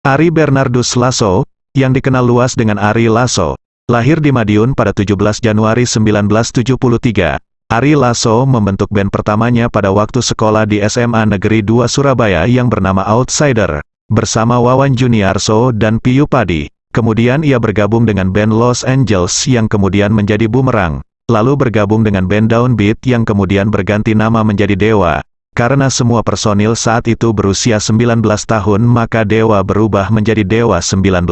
Ari Bernardus Lasso, yang dikenal luas dengan Ari Lasso, lahir di Madiun pada 17 Januari 1973. Ari Lasso membentuk band pertamanya pada waktu sekolah di SMA Negeri 2 Surabaya yang bernama Outsider, bersama Wawan Juniarso dan Piyu Padi. Kemudian ia bergabung dengan band Los Angeles yang kemudian menjadi Boomerang, lalu bergabung dengan band Downbeat yang kemudian berganti nama menjadi Dewa. Karena semua personil saat itu berusia 19 tahun maka Dewa berubah menjadi Dewa 19.